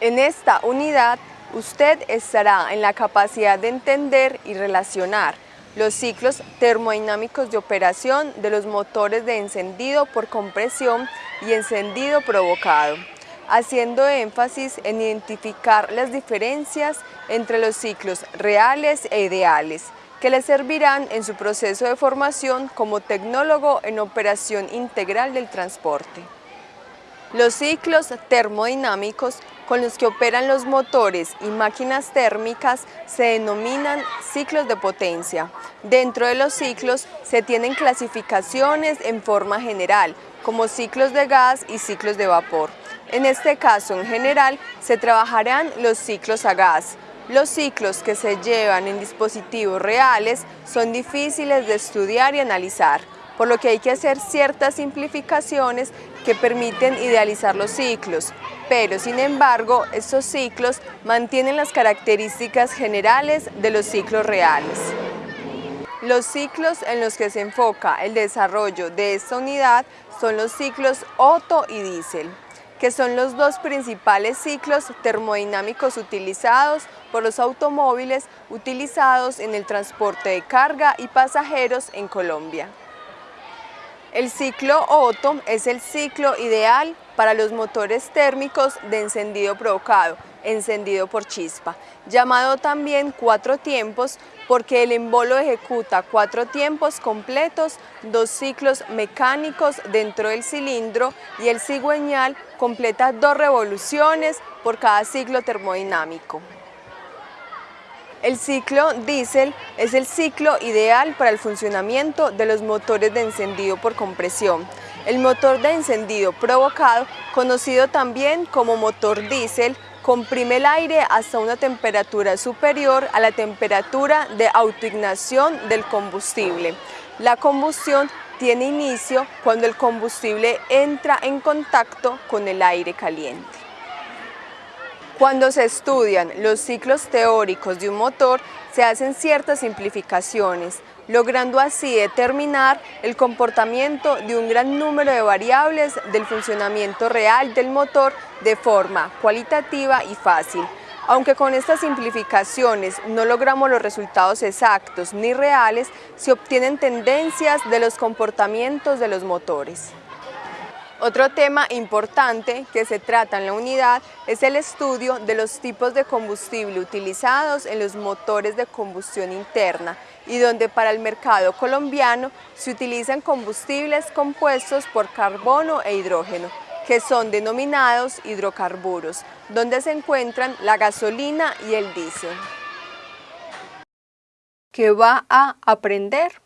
En esta unidad, usted estará en la capacidad de entender y relacionar los ciclos termodinámicos de operación de los motores de encendido por compresión y encendido provocado, haciendo énfasis en identificar las diferencias entre los ciclos reales e ideales, que le servirán en su proceso de formación como tecnólogo en operación integral del transporte. Los ciclos termodinámicos con los que operan los motores y máquinas térmicas se denominan ciclos de potencia. Dentro de los ciclos se tienen clasificaciones en forma general, como ciclos de gas y ciclos de vapor. En este caso, en general, se trabajarán los ciclos a gas. Los ciclos que se llevan en dispositivos reales son difíciles de estudiar y analizar, por lo que hay que hacer ciertas simplificaciones que permiten idealizar los ciclos, pero sin embargo estos ciclos mantienen las características generales de los ciclos reales. Los ciclos en los que se enfoca el desarrollo de esta unidad son los ciclos Otto y Diesel, que son los dos principales ciclos termodinámicos utilizados por los automóviles utilizados en el transporte de carga y pasajeros en Colombia. El ciclo Otto es el ciclo ideal para los motores térmicos de encendido provocado, encendido por chispa, llamado también cuatro tiempos porque el embolo ejecuta cuatro tiempos completos, dos ciclos mecánicos dentro del cilindro y el cigüeñal completa dos revoluciones por cada ciclo termodinámico. El ciclo diésel es el ciclo ideal para el funcionamiento de los motores de encendido por compresión. El motor de encendido provocado, conocido también como motor diésel, comprime el aire hasta una temperatura superior a la temperatura de autoignación del combustible. La combustión tiene inicio cuando el combustible entra en contacto con el aire caliente. Cuando se estudian los ciclos teóricos de un motor, se hacen ciertas simplificaciones, logrando así determinar el comportamiento de un gran número de variables del funcionamiento real del motor de forma cualitativa y fácil. Aunque con estas simplificaciones no logramos los resultados exactos ni reales, se obtienen tendencias de los comportamientos de los motores. Otro tema importante que se trata en la unidad es el estudio de los tipos de combustible utilizados en los motores de combustión interna y donde para el mercado colombiano se utilizan combustibles compuestos por carbono e hidrógeno, que son denominados hidrocarburos, donde se encuentran la gasolina y el diésel. ¿Qué va a aprender?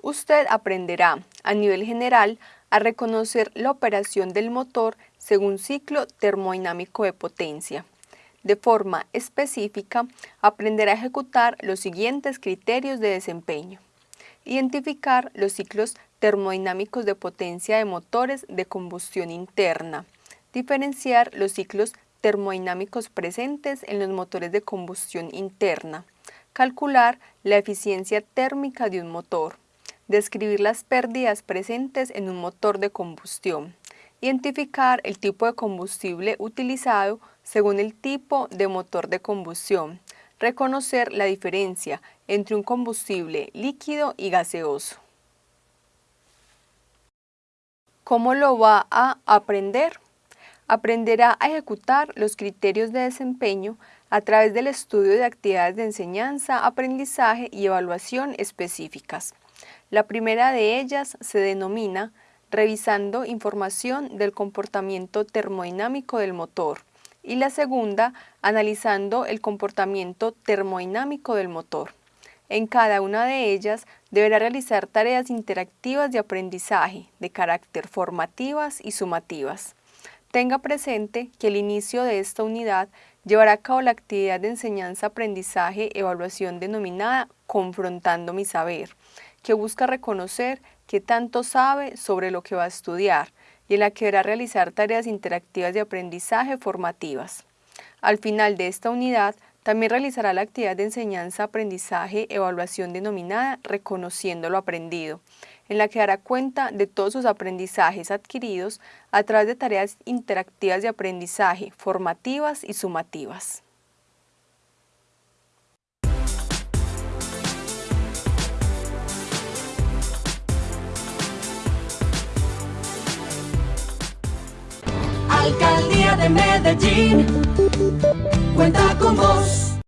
Usted aprenderá, a nivel general, a reconocer la operación del motor según ciclo termodinámico de potencia. De forma específica, aprender a ejecutar los siguientes criterios de desempeño. Identificar los ciclos termodinámicos de potencia de motores de combustión interna. Diferenciar los ciclos termodinámicos presentes en los motores de combustión interna. Calcular la eficiencia térmica de un motor describir las pérdidas presentes en un motor de combustión, identificar el tipo de combustible utilizado según el tipo de motor de combustión, reconocer la diferencia entre un combustible líquido y gaseoso. ¿Cómo lo va a aprender? Aprenderá a ejecutar los criterios de desempeño a través del estudio de actividades de enseñanza, aprendizaje y evaluación específicas. La primera de ellas se denomina revisando información del comportamiento termodinámico del motor y la segunda analizando el comportamiento termodinámico del motor. En cada una de ellas deberá realizar tareas interactivas de aprendizaje de carácter formativas y sumativas. Tenga presente que el inicio de esta unidad llevará a cabo la actividad de enseñanza-aprendizaje-evaluación denominada Confrontando mi saber, que busca reconocer qué tanto sabe sobre lo que va a estudiar y en la que deberá realizar tareas interactivas de aprendizaje formativas. Al final de esta unidad, También realizará la actividad de enseñanza-aprendizaje-evaluación denominada Reconociendo lo Aprendido, en la que dará cuenta de todos sus aprendizajes adquiridos a través de tareas interactivas de aprendizaje, formativas y sumativas. Alcaldía de Medellín cuenta con vos.